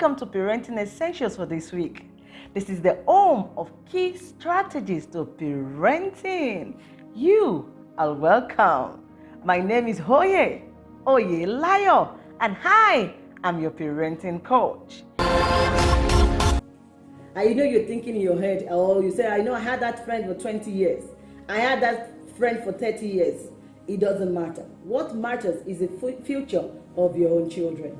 Welcome to Parenting Essentials for this week. This is the home of key strategies to parenting. You are welcome. My name is Hoye Oye Layo, and hi, I'm your parenting coach. I know you're thinking in your head, oh, you say, I know I had that friend for 20 years. I had that friend for 30 years. It doesn't matter. What matters is the future of your own children.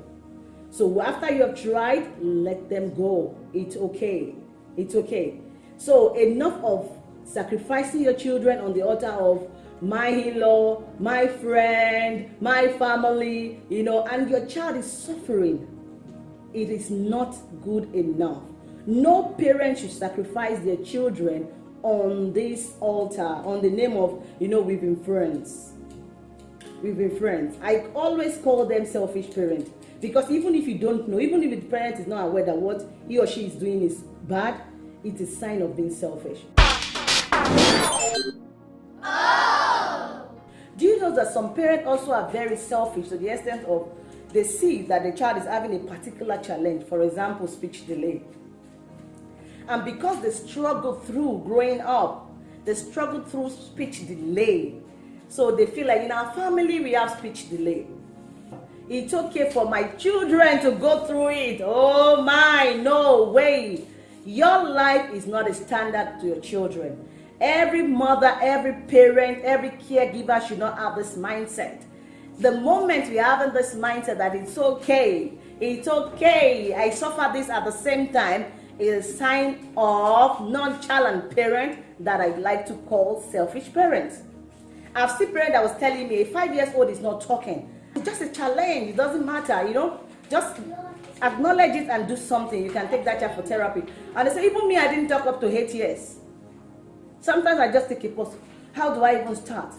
So after you have tried, let them go. It's okay. It's okay. So enough of sacrificing your children on the altar of my in-law, my friend, my family, you know, and your child is suffering. It is not good enough. No parent should sacrifice their children on this altar, on the name of, you know, we've been friends. We've been friends. I always call them selfish parents because even if you don't know, even if the parent is not aware that what he or she is doing is bad, it's a sign of being selfish. Oh. Do you know that some parents also are very selfish to the extent of they see that the child is having a particular challenge, for example, speech delay. And because they struggle through growing up, they struggle through speech delay. So they feel like in our family we have speech delay. It's okay for my children to go through it. Oh my, no way. Your life is not a standard to your children. Every mother, every parent, every caregiver should not have this mindset. The moment we have this mindset that it's okay, it's okay, I suffer this at the same time, is a sign of nonchalant parent that I like to call selfish parents. I've seen parent that was telling me a five years old is not talking. It's just a challenge. It doesn't matter, you know. Just acknowledge it and do something. You can take that child for therapy. And they say, even me, I didn't talk up to eight years. Sometimes I just take a pause. How do I even start?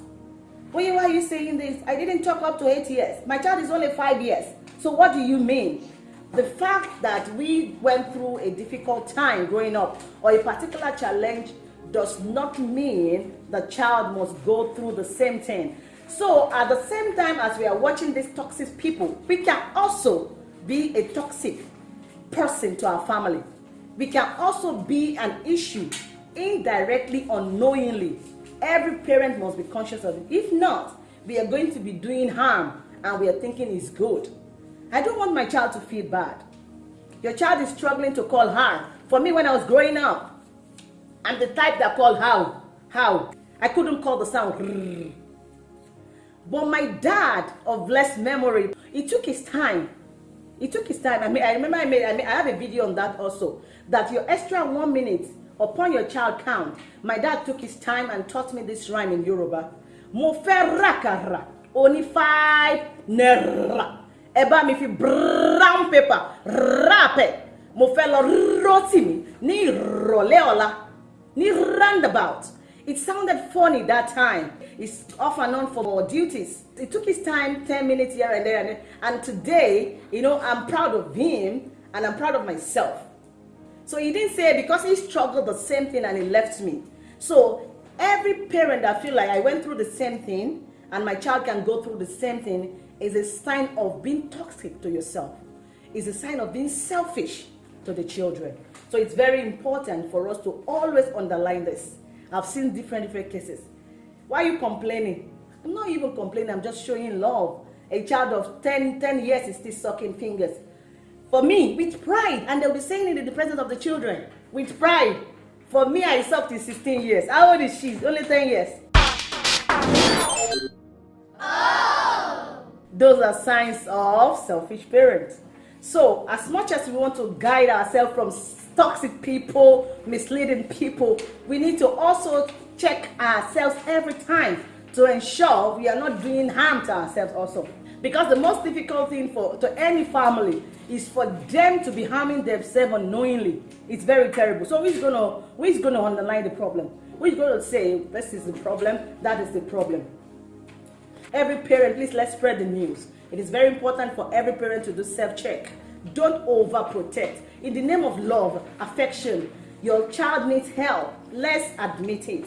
Why, are you saying this? I didn't talk up to eight years. My child is only five years. So what do you mean? The fact that we went through a difficult time growing up or a particular challenge does not mean the child must go through the same thing. So at the same time as we are watching these toxic people, we can also be a toxic person to our family. We can also be an issue indirectly, unknowingly. Every parent must be conscious of it. If not, we are going to be doing harm and we are thinking it's good. I don't want my child to feel bad. Your child is struggling to call her. For me, when I was growing up, I'm the type that called how. How. I couldn't call the sound. But my dad of blessed memory, he took his time. He took his time. I mean, I remember I made, I, made, I have a video on that also. That your extra one minute upon your child count. My dad took his time and taught me this rhyme in Yoruba. Mo fẹ́ rakara, only five naira. Ẹ bá mi fi brown paper wrap ẹ̀. Mo fẹ́ lọ rọ́tì mi ní ìrọ̀lẹ́ ọ̀la ní roundabout. It sounded funny that time. He's off and on for duties. It took his time, 10 minutes here and there. And today, you know, I'm proud of him and I'm proud of myself. So he didn't say because he struggled the same thing and he left me. So every parent that feel like I went through the same thing and my child can go through the same thing is a sign of being toxic to yourself. Is a sign of being selfish to the children. So it's very important for us to always underline this. I've seen different different cases. Why are you complaining? I'm not even complaining, I'm just showing love. A child of 10, 10 years is still sucking fingers. For me, with pride, and they'll be saying it in the presence of the children, with pride. For me, I sucked in 16 years. How old is she? Only 10 years. Oh. Those are signs of selfish parents. So, as much as we want to guide ourselves from toxic people, misleading people, we need to also check ourselves every time to ensure we are not doing harm to ourselves also. Because the most difficult thing for to any family is for them to be harming themselves unknowingly. It's very terrible. So who's gonna who's gonna underline the problem? Who's gonna say this is the problem, that is the problem? Every parent, please let's spread the news. It is very important for every parent to do self-check. Don't overprotect. In the name of love, affection, your child needs help. Let's admit it.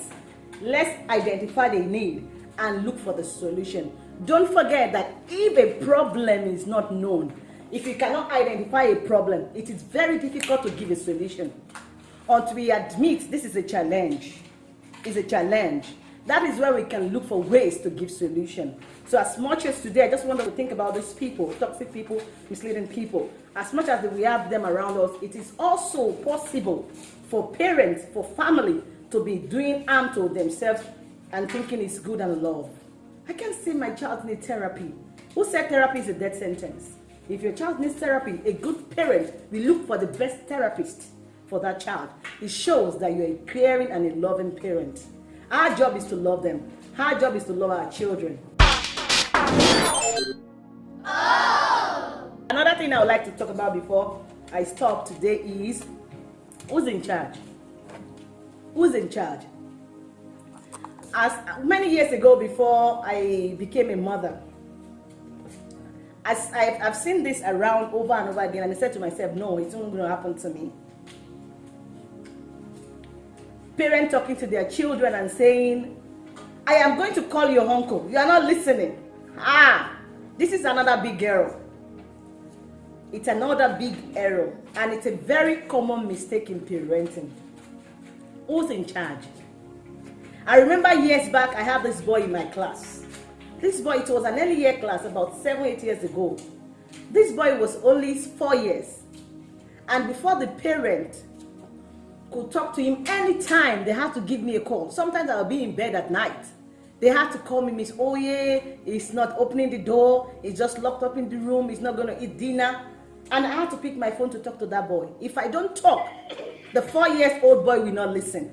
Let's identify the need and look for the solution. Don't forget that if a problem is not known, if you cannot identify a problem, it is very difficult to give a solution. Until we admit this is a challenge, is a challenge. That is where we can look for ways to give solution. So as much as today, I just want to think about these people, toxic people, misleading people. As much as we have them around us, it is also possible for parents, for family to be doing harm to themselves and thinking it's good and love. I can't see my child need therapy. Who said therapy is a death sentence? If your child needs therapy, a good parent will look for the best therapist for that child. It shows that you're a caring and a loving parent. Our job is to love them. Our job is to love our children. Oh. Another thing I would like to talk about before I stop today is who's in charge? Who's in charge? As many years ago before I became a mother, as I've, I've seen this around over and over again, and I said to myself, no, it's not going to happen to me. Parents talking to their children and saying, I am going to call your uncle. You are not listening. Ah, this is another big error. It's another big error, and it's a very common mistake in parenting. Who's in charge? I remember years back, I had this boy in my class. This boy, it was an early year class about seven, eight years ago. This boy was only four years. And before the parent could talk to him anytime, they had to give me a call. Sometimes I'll be in bed at night. They had to call me, Miss Oye, he's not opening the door, he's just locked up in the room, he's not gonna eat dinner. And I had to pick my phone to talk to that boy. If I don't talk, the four years old boy will not listen.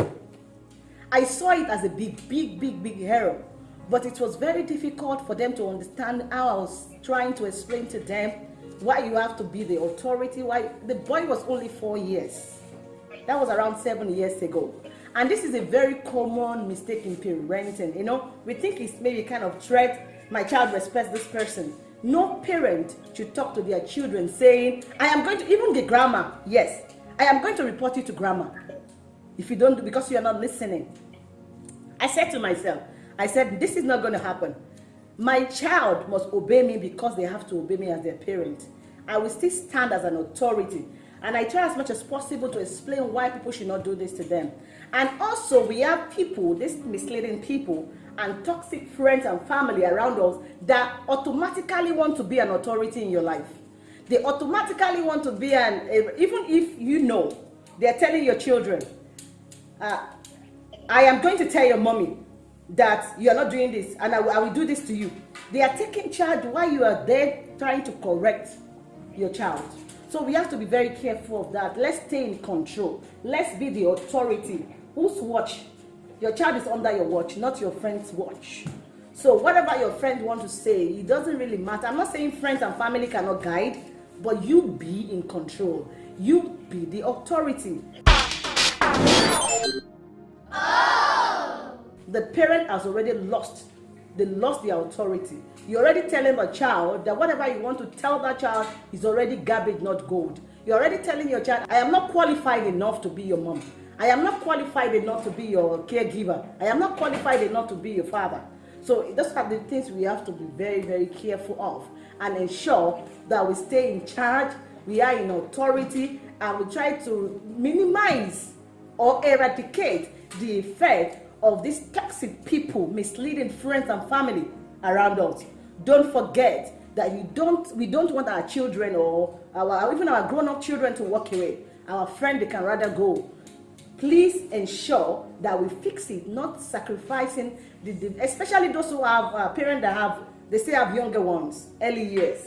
I saw it as a big, big, big, big error. But it was very difficult for them to understand how I was trying to explain to them why you have to be the authority. Why the boy was only four years. That was around seven years ago. And this is a very common mistake in parenting. You know, we think it's maybe kind of threat. My child respects this person. No parent should talk to their children saying, I am going to, even the grammar, yes, I am going to report you to grammar. If you don't, because you are not listening. I said to myself, I said, this is not going to happen. My child must obey me because they have to obey me as their parent. I will still stand as an authority. And I try as much as possible to explain why people should not do this to them. And also, we have people, these misleading people, and toxic friends and family around us that automatically want to be an authority in your life. They automatically want to be an, even if you know, they're telling your children, uh, I am going to tell your mommy that you are not doing this and I I will do this to you. They are taking charge while you are there trying to correct your child. So we have to be very careful of that. Let's stay in control. Let's be the authority. Whose watch? Your child is under your watch, not your friend's watch. So whatever your friend wants to say, it doesn't really matter. I'm not saying friends and family cannot guide, but you be in control. You be the authority. the parent has already lost they lost their authority. You're already telling a child that whatever you want to tell that child is already garbage not gold. You're already telling your child i am not qualified enough to be your mom. I am not qualified enough to be your caregiver. I am not qualified enough to be your father. So those are the things we have to be very very careful of and ensure that we stay in charge we are in authority and we try to minimize or eradicate the effect of these toxic people misleading friends and family around us. Don't forget that you don't we don't want our children or our even our grown-up children to walk away. Our friend they can rather go. Please ensure that we fix it not sacrificing the, the especially those who have uh, parents that have they still have younger ones early years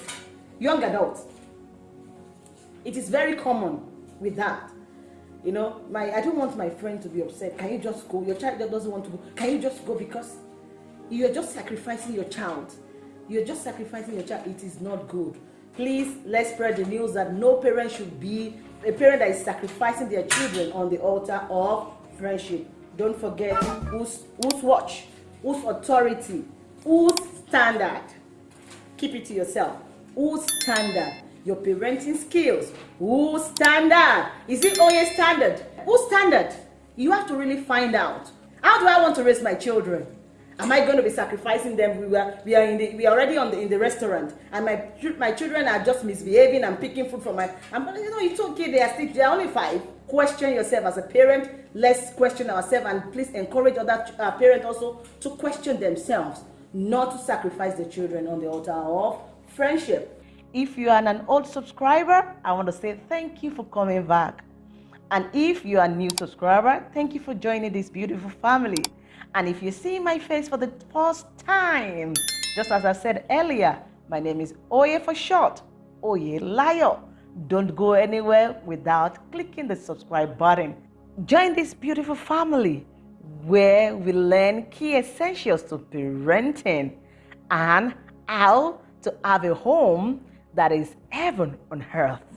young adults. It is very common with that you know my i don't want my friend to be upset. Can you just go? Your child doesn't want to go. Can you just go? Because you're just sacrificing your child. You're just sacrificing your child. It is not good. Please let's spread the news that no parent should be a parent that is sacrificing their children on the altar of friendship. Don't forget whose whose watch whose authority whose standard. Keep it to yourself. Whose standard your parenting skills. Whose standard? Is it Oye standard? Whose standard? You have to really find out. How do I want to raise my children? Am I going to be sacrificing them? We were, we are in the, we are already on the, in the restaurant, and my my children are just misbehaving and picking food from my. I'm you know it's okay. They are still they are only five. Question yourself as a parent. Let's question ourselves, and please encourage other uh, parents also to question themselves, not to sacrifice the children on the altar of friendship. If you are an old subscriber, I want to say thank you for coming back. And if you are a new subscriber, thank you for joining this beautiful family. And if you see my face for the first time, just as I said earlier, my name is Oye for short, Oye Layo. Don't go anywhere without clicking the subscribe button. Join this beautiful family where we learn key essentials to parenting and how to have a home that is heaven on earth.